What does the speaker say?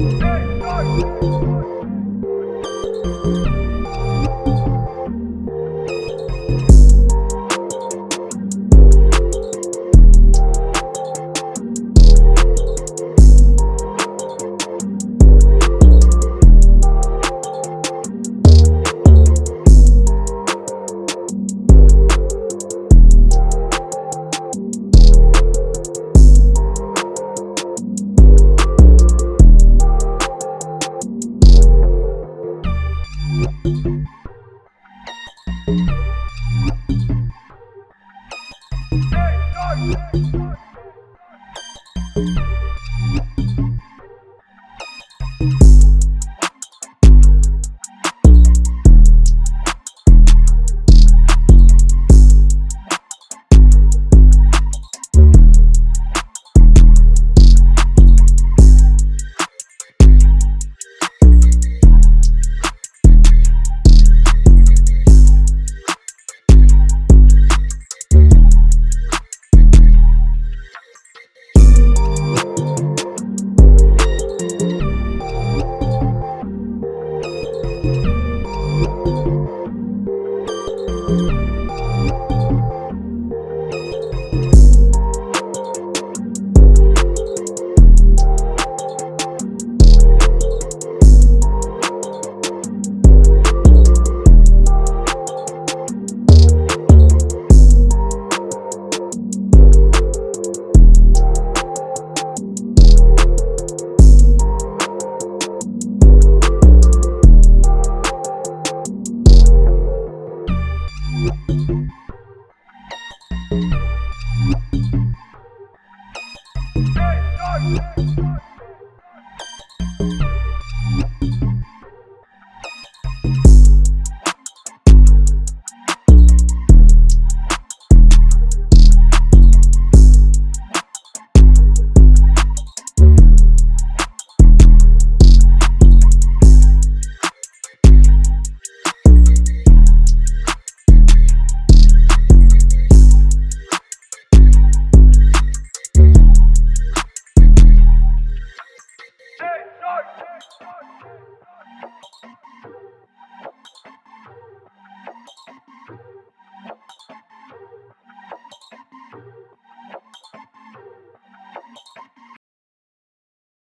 Hey, Hey, start!